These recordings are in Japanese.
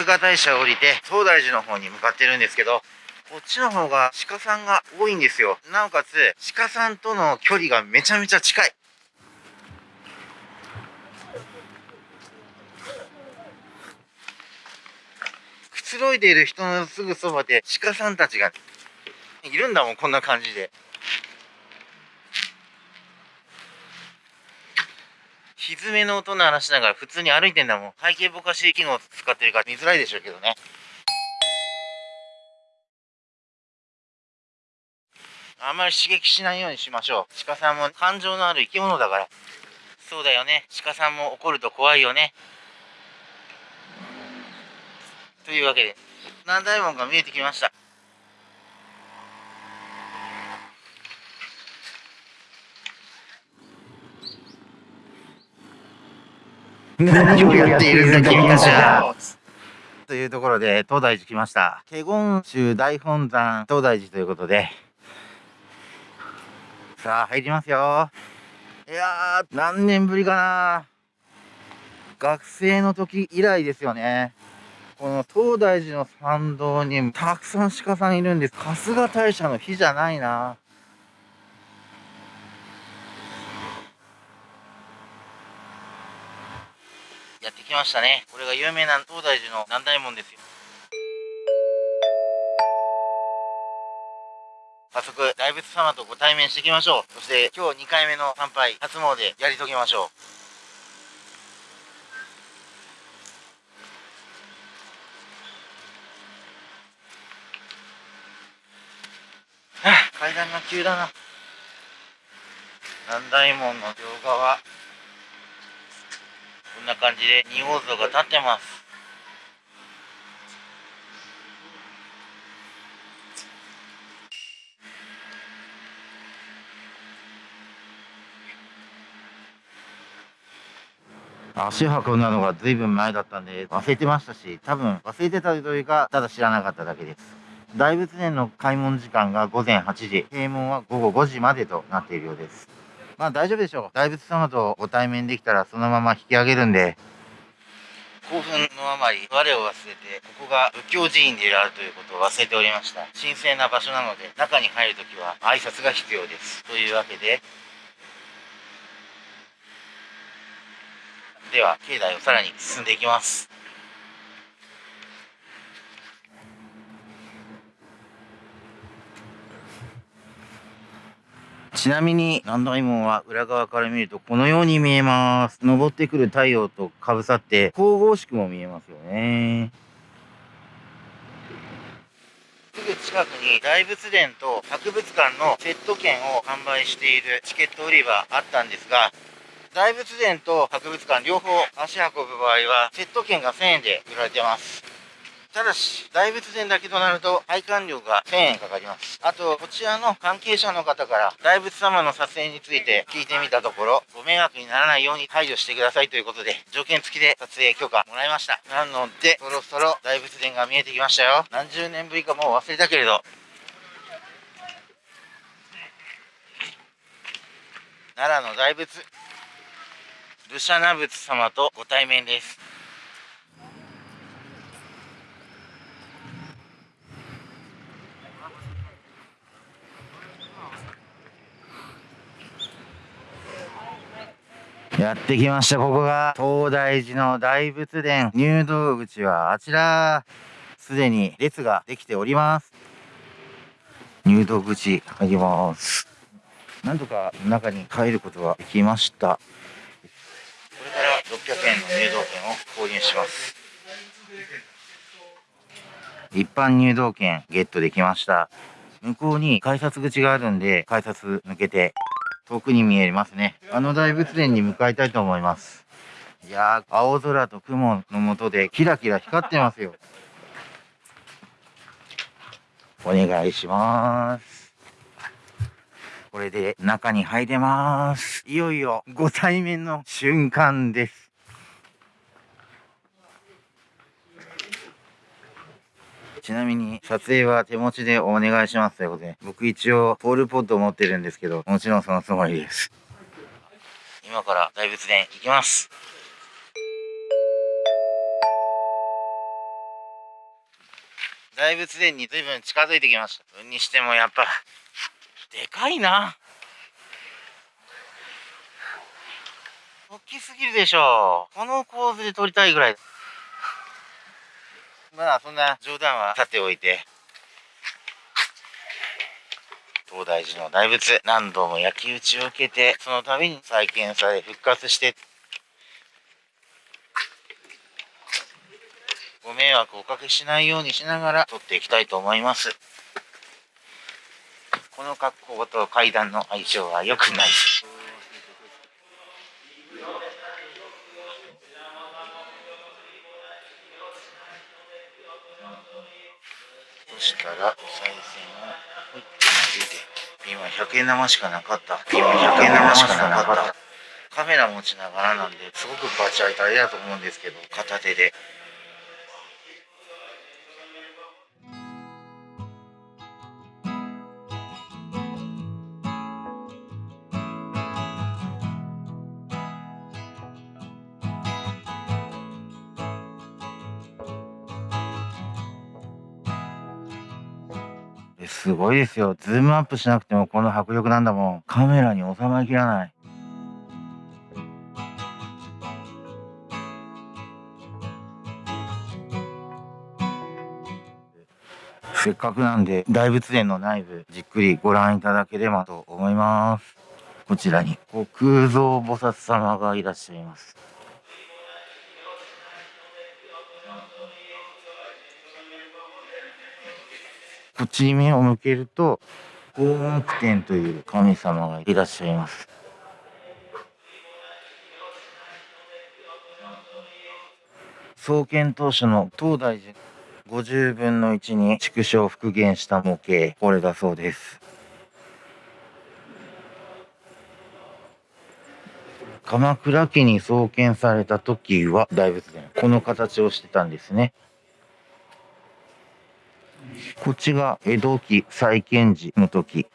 春日大社を降りて、東大寺の方に向かってるんですけど、こっちの方が鹿さんが多いんですよ。なおかつ、鹿さんとの距離がめちゃめちゃ近い。くつろいでいる人のすぐそばで鹿さんたちがいるんだもん、こんな感じで。歪めの音鳴らしながら普通に歩いてんだもん。背景ぼかし機能使ってるから見づらいでしょうけどね。あんまり刺激しないようにしましょう。鹿さんも感情のある生き物だから。そうだよね。鹿さんも怒ると怖いよね。というわけで、南大門が見えてきました。何をやっているんだ君たちは。というところで東大寺来ました。華厳宗大本山東大寺ということで。さあ入りますよ。いやー何年ぶりかな。学生の時以来ですよね。この東大寺の参道にたくさん鹿さんいるんです。春日大社の日じゃないなやってきましたね。これが有名な東大寺の南大門ですよ。早速大仏様とご対面していきましょう。そして今日2回目の参拝初詣やり遂げましょう。はあ、階段が急だな。南大門の両側。な感じで仁王像が立ってます。足運んだのが随分前だったんで忘れてましたし多分忘れてたというかただ知らなかっただけです。大仏殿の開門時間が午前8時閉門は午後5時までとなっているようです。まあ大丈夫でしょう。大仏様とご対面できたらそのまま引き上げるんで、興奮のあまり我を忘れて、ここが仏教寺院であるということを忘れておりました。神聖な場所なので、中に入るときは挨拶が必要です。というわけで、では、境内をさらに進んでいきます。ちなみに、南大門は裏側から見るとこのように見えます。登ってくる太陽とかぶさって神々しくも見えますよね。すぐ近くに大仏殿と博物館のセット券を販売しているチケット売り場あったんですが、大仏殿と博物館両方足運ぶ場合はセット券が1000円で売られてます。ただし、大仏殿だけとなると、配管料が1000円かかります。あと、こちらの関係者の方から、大仏様の撮影について聞いてみたところ、ご迷惑にならないように配慮してくださいということで、条件付きで撮影許可もらいました。なので、そろそろ大仏殿が見えてきましたよ。何十年ぶりかもう忘れたけれど、奈良の大仏、ルシャナ仏様とご対面です。やってきました。ここが東大寺の大仏殿。入道口はあちら。すでに列ができております。入道口入ります。なんとか中に入ることができました。これから600円の入道券を購入します。一般入道券ゲットできました。向こうに改札口があるんで、改札抜けて遠くに見えますね。あの大仏殿に向かいたいと思います。いやー、青空と雲の下でキラキラ光ってますよ。お願いします。これで中に入れます。いよいよご対面の瞬間です。ちなみに撮影は手持ちでお願いしますということで、僕一応ポールポットを持ってるんですけど、もちろんそのつもりです。今から大仏殿行きます。大仏殿に随分近づいてきました。にしてもやっぱ、でかいな。大きすぎるでしょう。この構図で撮りたいぐらい。まあ、そんな冗談はさておいて。東大寺の大仏、何度も焼き討ちを受けて、その度に再建され復活して、ご迷惑をおかけしないようにしながら撮っていきたいと思います。この格好と階段の相性は良くないです。したらお賽銭をピンは100円玉しかなかった。今100円玉しかなかった。カメラ持ちながらなんで、すごくバチ当たりだと思うんですけど、片手で。すごいですよ。ズームアップしなくてもこの迫力なんだもん。カメラに収まりきらない。せっかくなんで大仏殿の内部じっくりご覧いただければと思います。こちらに虚空蔵菩薩様がいらっしゃいます。こっちに目を向けると、大木天という神様がいらっしゃいます。創建当初の東大寺50分の1に縮小復元した模型、これだそうです。鎌倉家に創建された時は大仏殿、この形をしてたんですね。こっちが江戸期再建時の時。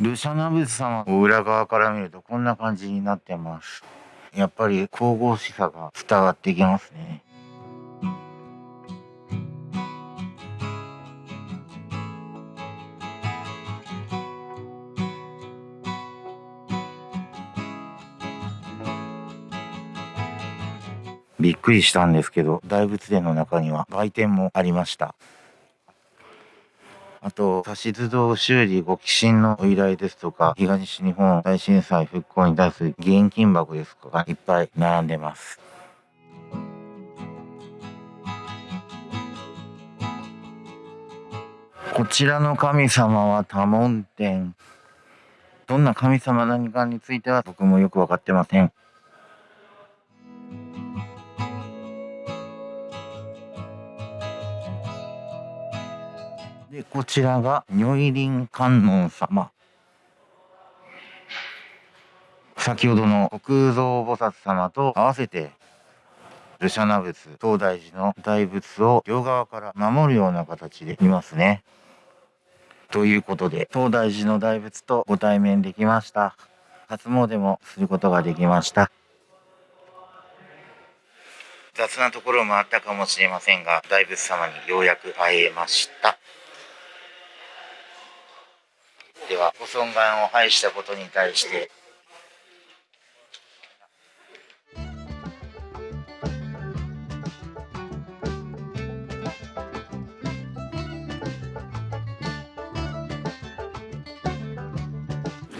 ルシャナブス様を裏側から見るとこんな感じになってます。やっぱり神々しさが伝わってきますね。びっくりしたんですけど、大仏殿の中には売店もありました。あと、指図堂修理ご寄進のお依頼ですとか、東日本大震災復興に対する現金箱ですとか、いっぱい並んでます。こちらの神様は多聞天。どんな神様何かについては僕もよくわかってません。で、こちらが如意輪観音様。先ほどの国蔵菩薩様と合わせて、ルシャナ仏、東大寺の大仏を両側から守るような形でいますね。ということで、東大寺の大仏とご対面できました。初詣もすることができました。雑なところもあったかもしれませんが、大仏様にようやく会えました。ではご尊願を拝したことに対して。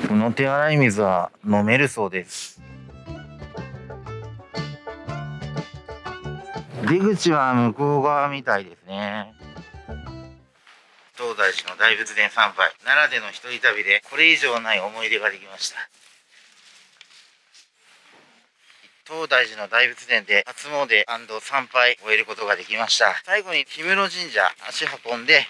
この手洗い水は飲めるそうです。出口は向こう側みたいですね。東大寺の大仏殿参拝。奈良での一人旅でこれ以上ない思い出ができました。東大寺の大仏殿で初詣参拝を終えることができました。最後に氷室神社足運んで。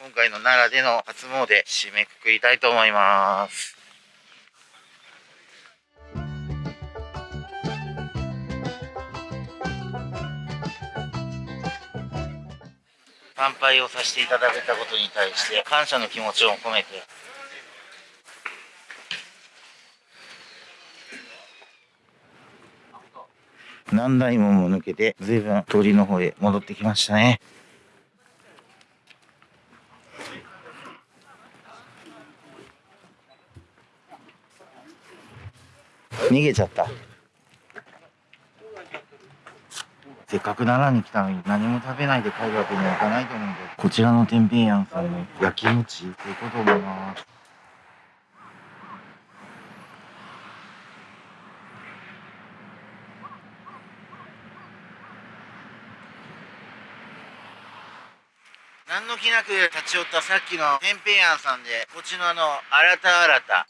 今回の奈良での初詣締めくくりたいと思います。参拝をさせていただけたことに対して感謝の気持ちを込めて。何台もも抜けて随分通りの方へ戻ってきましたね。逃げちゃった。かく奈良に来たのに何も食べないで帰るわけにはいかないと思うんで、こちらの天平庵さんの焼き餅、ということ思います。何の気なく立ち寄ったさっきの天平庵さんで、こっちのあの、新た新たっ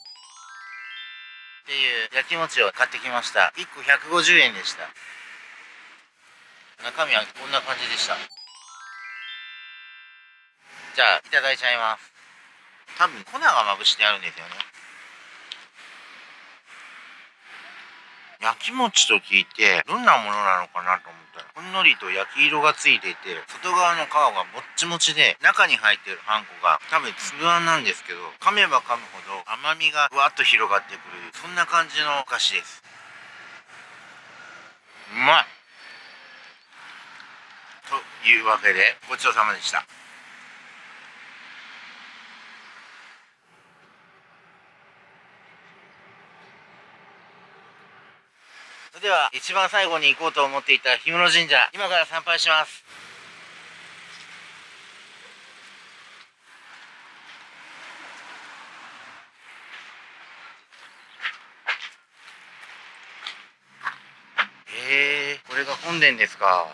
ていう焼き餅を買ってきました。1個150円でした。中身はこんな感じでした。じゃあ、いただいちゃいます。多分粉がまぶしてあるんですよね。焼き餅と聞いて、どんなものなのかなと思ったら、ほんのりと焼き色がついていて、外側の皮がもっちもちで、中に入ってるあんこが多分粒あんなんですけど、噛めば噛むほど甘みがふわっと広がってくる、そんな感じのお菓子です。うまいいうわけでごちそうさまでした。それでは一番最後に行こうと思っていた氷室神社今から参拝しますへえこれが本殿ですか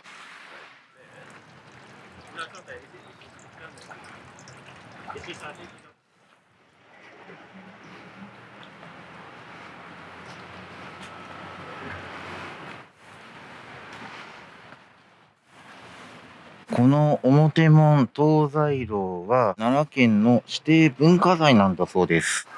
この表門東西楼は奈良県の指定文化財なんだそうです。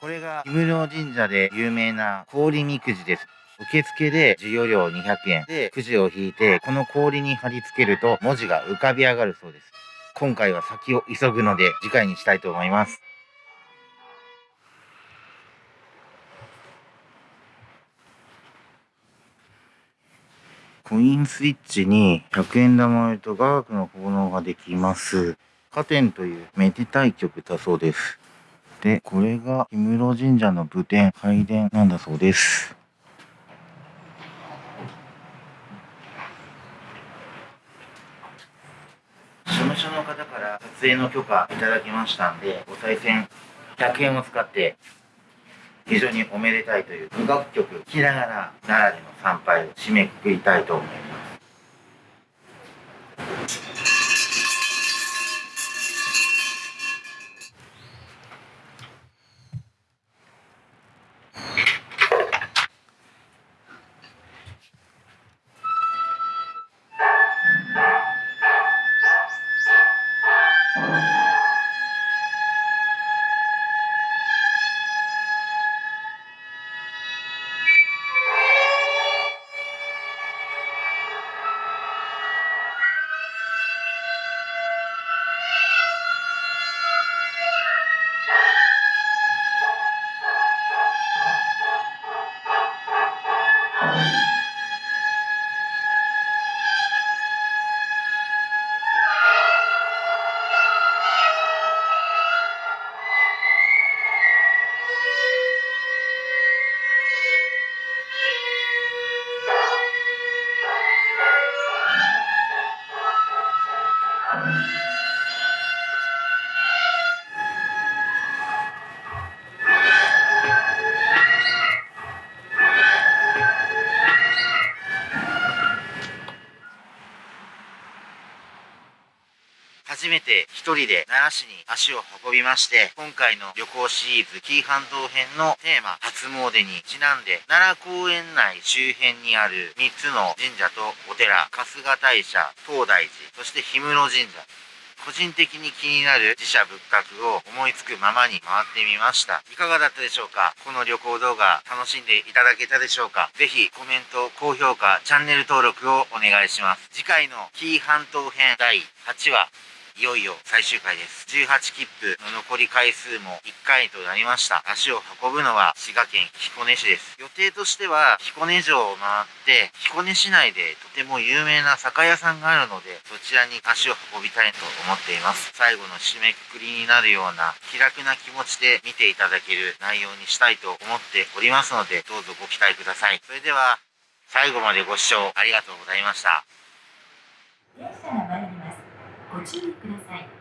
これが氷室神社で有名な氷みくじです。受付で授業料200円でくじを引いて、この氷に貼り付けると文字が浮かび上がるそうです。今回は先を急ぐので次回にしたいと思います。コインスイッチに100円玉をと雅楽の奉納ができます。加点というめでたい曲だそうです。で、これが氷室神社の武殿、拝殿なんだそうです。事務所の方から撮影の許可いただきましたんで、お賽銭100円を使って非常におめでたいという無楽曲聴きながら奈良での参拝を締めくくりたいと思います。一人で奈良市に足を運びまして、今回の旅行シリーズ紀伊半島編のテーマ、初詣にちなんで、奈良公園内周辺にある3つの神社とお寺、春日大社、東大寺、そして氷室神社、個人的に気になる自社仏閣を思いつくままに回ってみました。いかがだったでしょうか？この旅行動画楽しんでいただけたでしょうか？ぜひコメント、高評価、チャンネル登録をお願いします。次回の紀伊半島編第8話いよいよ最終回です。18切符の残り回数も1回となりました。足を運ぶのは滋賀県彦根市です。予定としては彦根城を回って彦根市内でとても有名な酒屋さんがあるのでそちらに足を運びたいと思っています。最後の締めくくりになるような気楽な気持ちで見ていただける内容にしたいと思っておりますのでどうぞご期待ください。それでは最後までご視聴ありがとうございました。ご注意ください。